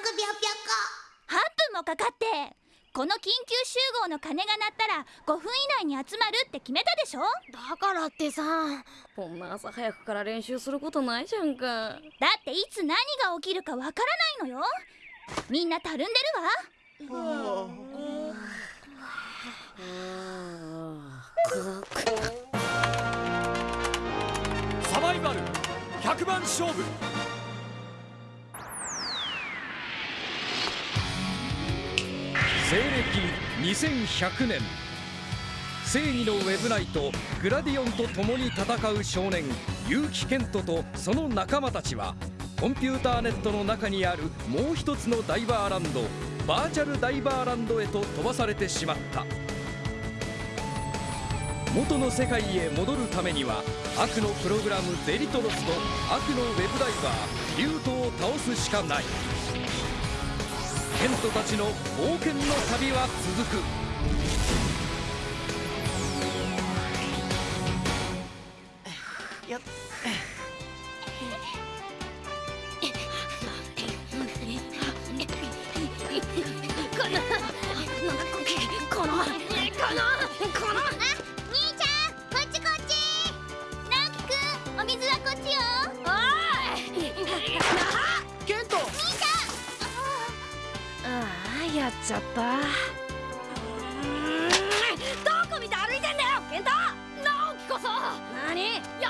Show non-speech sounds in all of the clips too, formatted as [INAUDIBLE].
分46秒ぴょこ8分もかかってこの緊急集合の鐘が鳴ったら5分以内に集まるって決めたでしょ？だからってさこんな朝早くから練習することないじゃんか。だっていつ何が起きるかわからないのよ。みんなたるんでるわ。サバイバル100番勝負西暦2100年。正義のウェブナイトグラディオンと共に戦う少年結城健人とその仲間たちはコンピューターネットの中にあるもう一つのダイバーランドバーチャルダイバーランドへと飛ばされてしまった。元の世界へ戻るためには悪のプログラムゼリトロスと悪のウェブダイバーリュートを倒すしかない。ケントたちの冒険の旅は続く。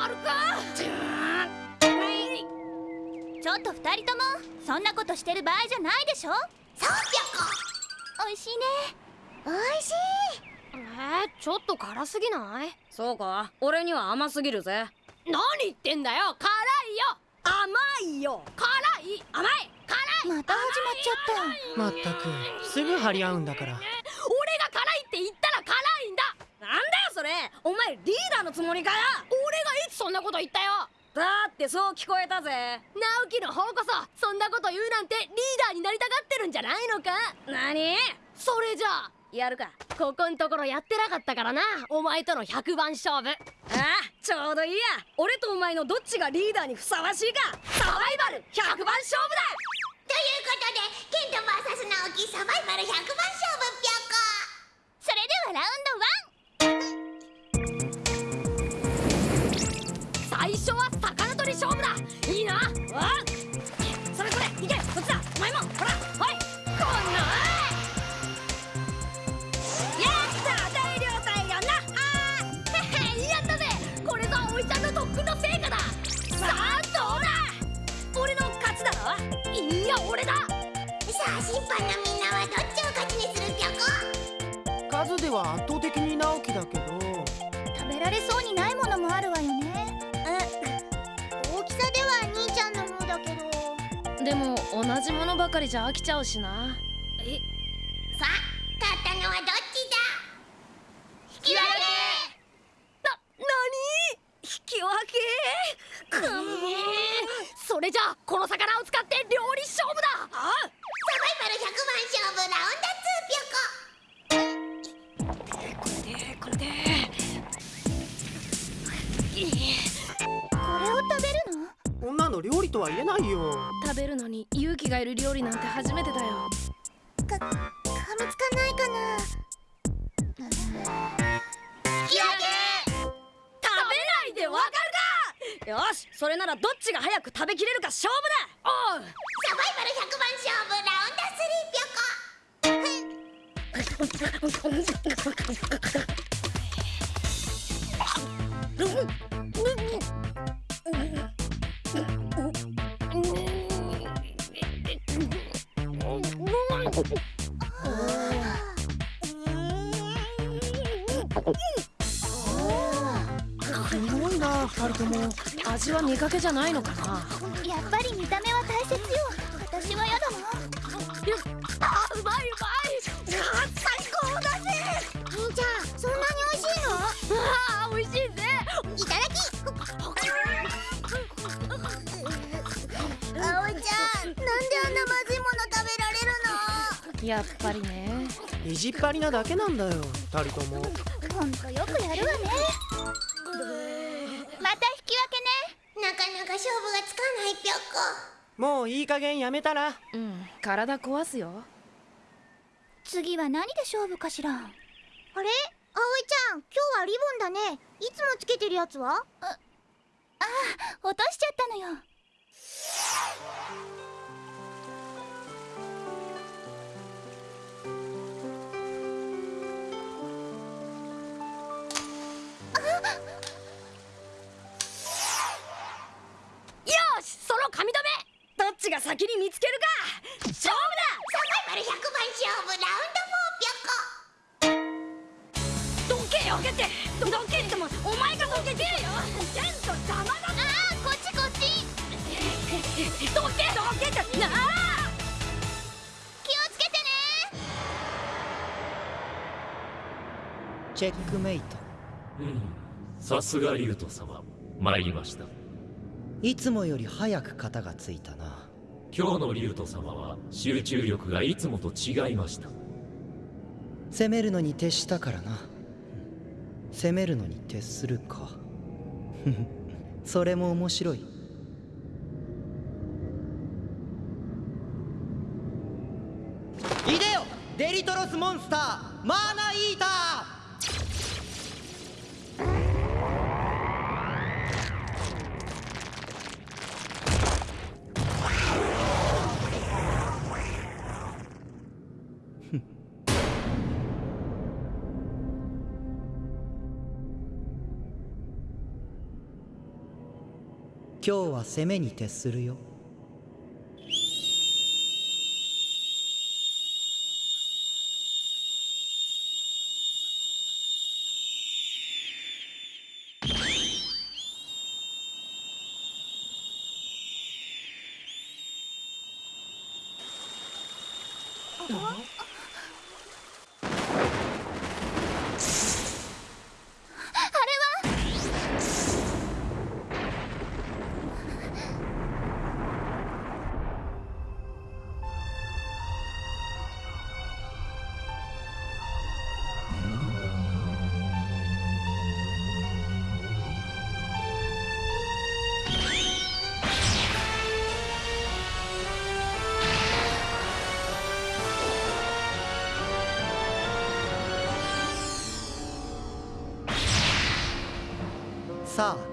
やるか？ちょっと二人ともそんなことしてる場合じゃないでしょ？そうぴょこおいしいね。おいしい。えー、ちょっと辛すぎない？そうか。俺には甘すぎるぜ。何言ってんだよ。辛いよ。甘いよ。辛い。甘い。辛い。また始まっちゃった。まったく。すぐ張り合うんだから俺が辛いって言ったら辛いんだなんだよそれお前リーダーのつもりかよ？俺がいつそんなこと言ったよ。だってそう聞こえたぜ。直樹の方こそそんなこと言うなんてリーダーになりたがってるんじゃないのか？何？それじゃあやるか。ここんところやってなかったからな。お前との100番勝負。ああちょうどいいや。俺とお前のどっちがリーダーにふさわしいか。サバイバル100番勝負だ！ということでケント VS 直樹サバイバル100番勝負ぴょこ。それではラウン最初は魚取り勝負だ。いいな。わそれそれ行けこっちだお前もほら。おいこんなやった大量大量なあーやったぜ。これぞおいちゃんの特訓の成果だ。さあどうだ。俺の勝ちだろ。いや俺だ。さあ審判のみんなはどっちを勝ちにするぴょこ数では圧倒的に直樹だけど。食べられそうにないものもあるわでも同じものばかりじゃ飽きちゃうしな。える料理なんて初めてだよ。か噛みつかないかな。引き上げ。食べないでわかるか。よしそれならどっちが早く食べきれるか勝負だ。おうサバイバル100番勝負ラウンダー3ぴょこ。かけじゃないのかな？やっぱり見た目は大切よ。私は嫌だなあうまいうまい！あ最高だぜ兄ちゃんそんなに美味しいの？あー美味しいぜ！いただき！葵ちゃんなんであんなまずいもの食べられるの？やっぱりね。意地っ張りなだけなんだよ二人とも。ほんとよくやるわねか勝負がつかないぴょっこ。もういい加減やめたら。うん体壊すよ。次は何で勝負かしら？あれ？葵ちゃん今日はリボンだね。いつもつけてるやつは？落としちゃったのよよしその髪留どっちが先に見つけるか。勝負サバイバル100番勝負ラウンド4ぴょっこめどけよけて。どけってもお前がどけてよ。ちゃんと邪魔だあーこっちこっち。どけどけってなあ。気をつけてね。チェックメイト。うん。さすが竜斗様。参りましたいつもより早く型がついたな。今日の竜斗様は集中力がいつもと違いました。攻めるのに徹したからな。攻めるのに徹するか。[LAUGHS] それも面白い。いでよデリトロスモンスターマーナイーター今日は攻めに徹するよ。4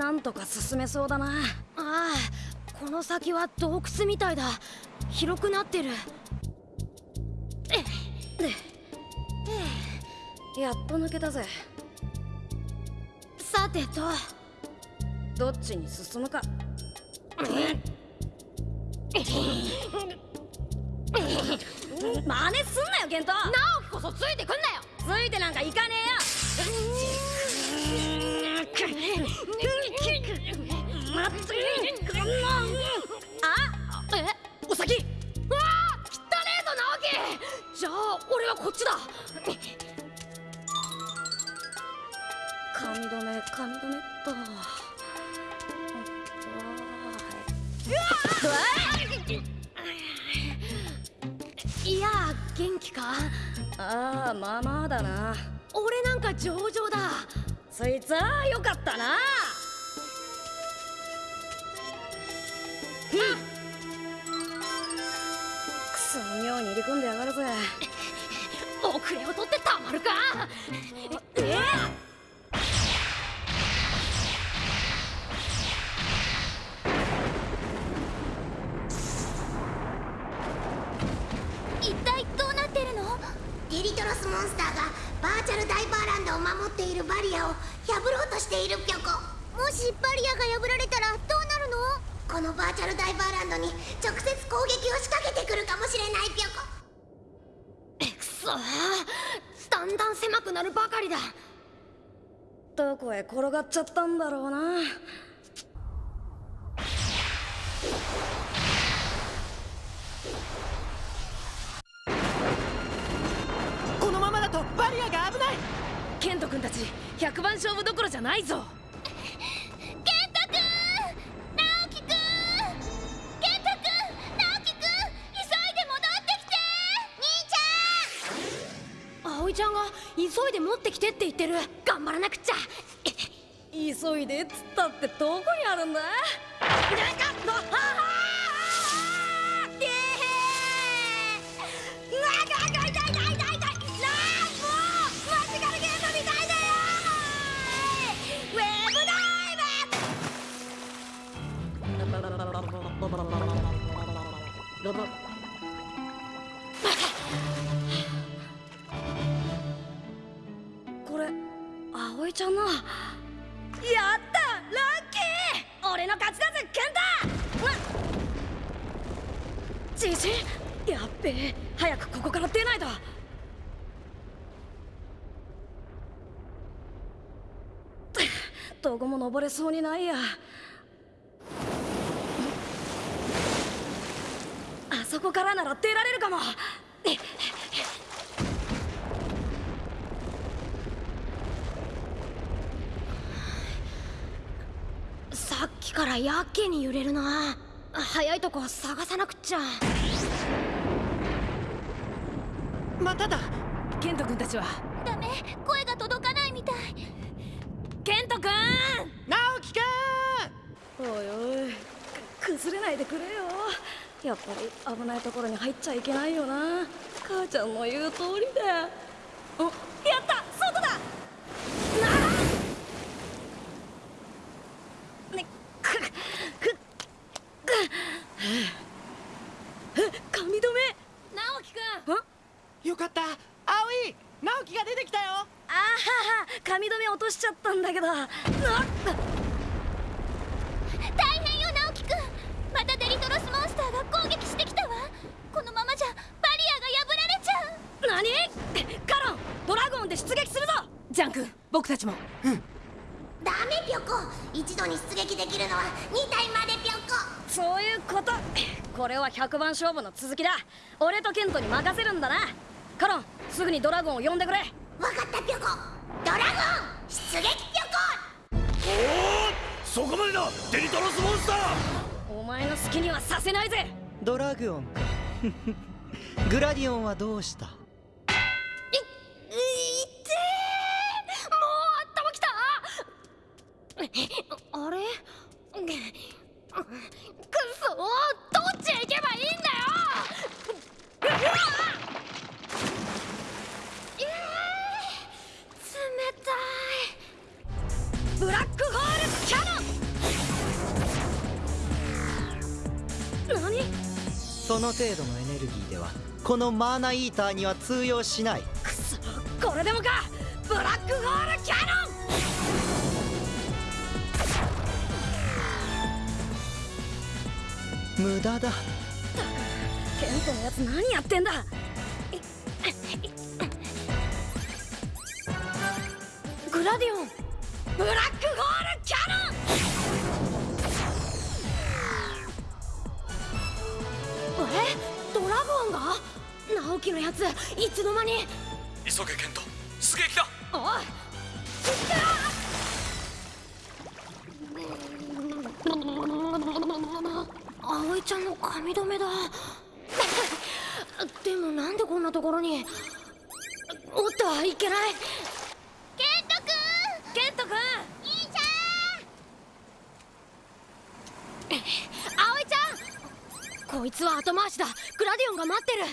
なんとか進めそうだな。ああこの先は洞窟みたいだ。広くなってる。やっと抜けたぜ。さてと。どっちに進むか。真似すんなよケントなおこそついてくんなよ。ついてなんか行かねえよ [LAUGHS] あえお先。わあじゃあ俺はこっちだ。めめっと。わいや元気か？ああまあまあだな。俺なんか上々だ。そいつはよかったな。くそ妙に入り込んでやがるぜ遅れを取ってたまるかえ一体どうなってるのデリトロスモンスターがバーチャルダイバーランドを守っているバリアを破ろうとしているぴょこもしバリアが破られたらこのバーチャルダイバーランドに直接攻撃を仕掛けてくるかもしれないぴょこ。くそだんだん狭くなるばかりだ。どこへ転がっちゃったんだろうな。このままだとバリアが危ない。ケント君たち100番勝負どころじゃないぞ持ってきてって言ってる。頑張らなくっちゃ。急いでっつったってどこにあるんだ？なんかのははーてーうわがが痛い痛い痛い痛いなあもうマジカルゲームみたいだよウェブダイブちゃんのやったラッキー。俺の勝ちだぜケンタじじいやっべえ。早くここから出ないとどこも登れそうにないや。あそこからなら出られるかもさっきからやけに揺れるな。早いとこ探さなくっちゃ。まただケント君たちは。ダメ。声が届かないみたい。ケント君！直樹くん！おいおい。く崩れないでくれよ。やっぱり危ないところに入っちゃいけないよな。母ちゃんの言う通りだおやった外だなねくくく髪留め直樹くんあよかった葵直樹が出てきたよあはは髪留め落としちゃったんだけどな大変よ直樹くんまたデリトロスモンスターが攻撃してきたわこのままじゃバリアが破られちゃう何カロンドラゴンで出撃するぞ！ジャン君僕たちも。ダメぴょこ。一度に出撃できるのは2体までぴょこ。そういうこと。これは100番勝負の続きだ。俺とケントに任せるんだな。カロンすぐにドラゴンを呼んでくれ。わかったぴょこ。ドラゴン出撃ぴょそこまでだ。デリトロスモンスター。お前の好きにはさせないぜ。ドラグオンか。[LAUGHS] グラディオンはどうした？あれ？くそどっちへ行けばいいん。だようわえー冷たいブラックホールキャノン何その程度のエネルギーではこのマーナイーターには通用しないくそこれでもかブラックホールキャノン無駄だ。ケントのやつ何やってんだ。グラディオン。ブラックホールキャノン。え？ドラゴンが？直樹のやつ。いつの間に？急げケン葵ちゃんの髪留めだ。[LAUGHS] でもなんでこんなところに。おっといけない。ケントくんケントくん兄ち葵ちゃん。こいつは後回しだ。グラディオンが待ってる。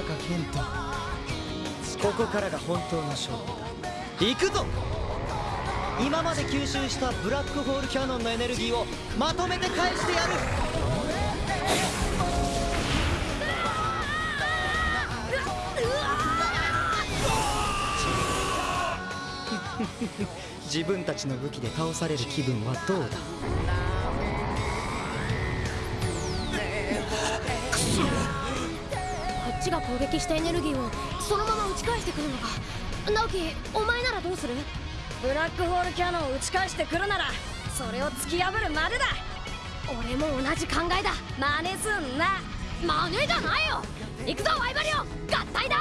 っと来たかケントここからが本当の勝負だ。行くぞ。今まで吸収したブラックホールキャノンのエネルギーをまとめて返してやる。[LAUGHS] 自分たちの武器で倒される気分はどうだ？ちが攻撃したエネルギーをそのまま打ち返してくるのか。直樹お前ならどうする？ブラックホールキャノンを打ち返してくるならそれを突き破るまでだ。俺も同じ考えだ。真似すんな。マネじゃないよ。行くぞワイバリオ。ン合体だ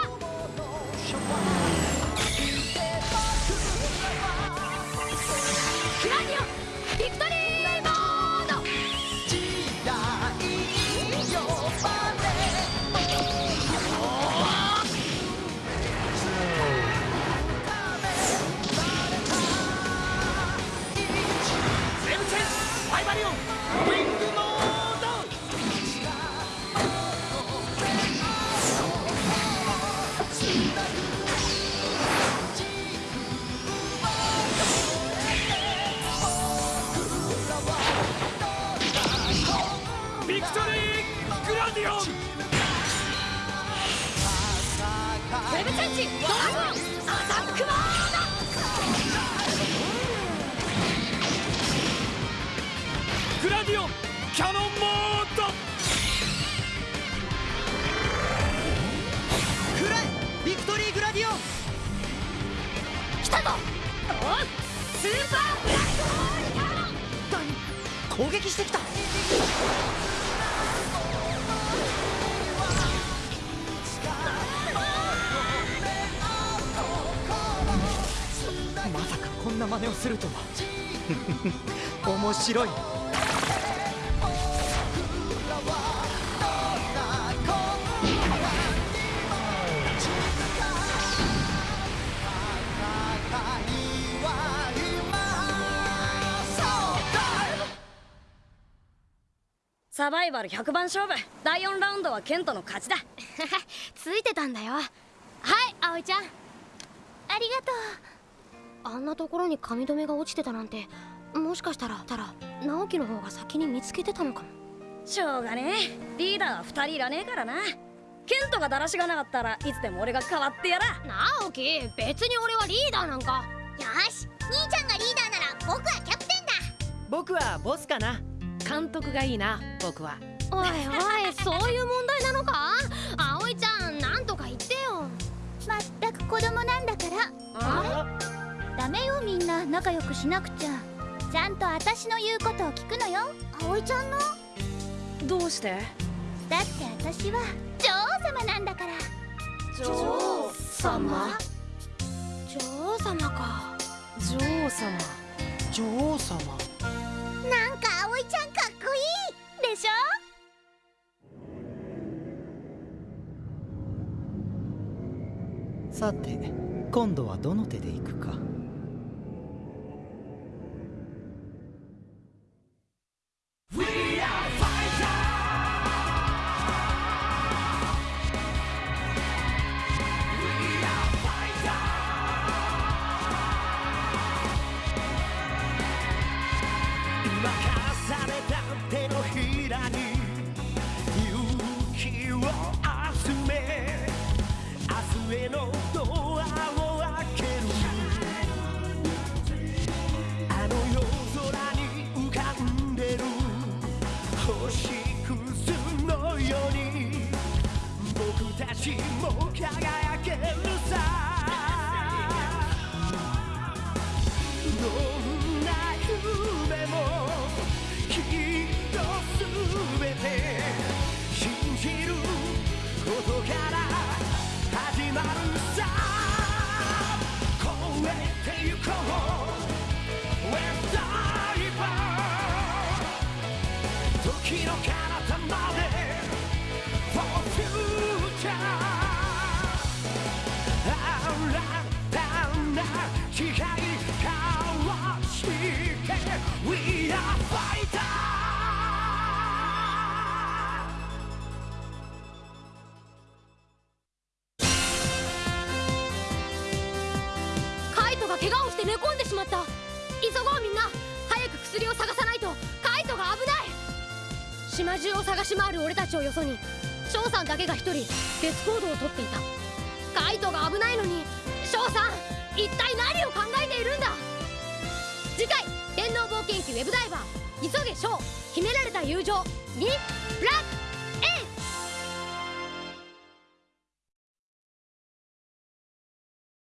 するとは。[LAUGHS] 面白い。サバイバル100番勝負。第4ラウンドはケントの勝ちだ。[LAUGHS] ついてたんだよ。はい葵ちゃん。ありがとう。あんなところに髪留めが落ちてたなんてもしかしたらたら直樹の方が先に見つけてたのかも。しょうがねえ。リーダーは2人いらねえからな。ケントがだらしがなかったらいつでも俺が代わってやら。直樹別に俺はリーダーなんか。よし兄ちゃんがリーダーなら僕はキャプテンだ。僕はボスかな。監督がいいな僕は。おいおい [LAUGHS] そういう問題なのか？葵ちゃんなんとか言ってよ。まったく子供なんだからダメよみんな。仲良くしなくちゃ。ちゃんと私の言うことを聞くのよ。葵ちゃんの？どうして？だって私は女王様なんだから。女王様？女王様か。女王様？女王様？なんか葵ちゃんかっこいいでしょ？さて今度はどの手で行くか上のドアを開ける。あの夜空に浮かんでる。星屑のように。僕たちも輝けよそに翔さんだけが一人別行動をとっていた。カイトが危ないのに翔さん一体何を考えているんだ。次回「天皇冒険記ウェブダイバー急げ翔秘められた友情にブラック